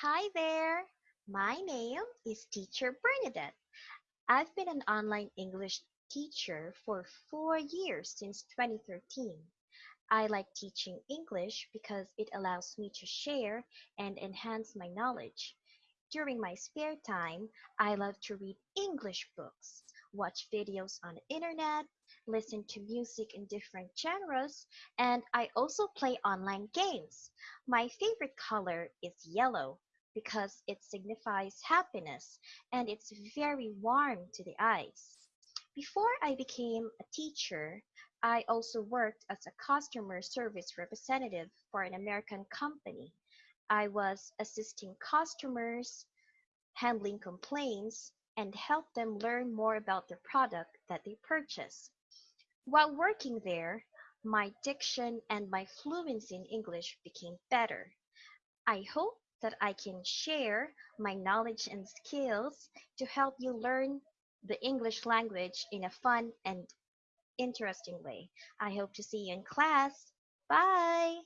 Hi there. My name is Teacher Bernadette. I've been an online English teacher for four years since 2013. I like teaching English because it allows me to share and enhance my knowledge. During my spare time, I love to read English books, watch videos on the internet, listen to music in different genres, and I also play online games. My favorite color is yellow because it signifies happiness and it's very warm to the eyes. Before I became a teacher, I also worked as a customer service representative for an American company. I was assisting customers, handling complaints, and help them learn more about the product that they purchase. While working there, my diction and my fluency in English became better. I hope that I can share my knowledge and skills to help you learn the English language in a fun and interesting way. I hope to see you in class. Bye!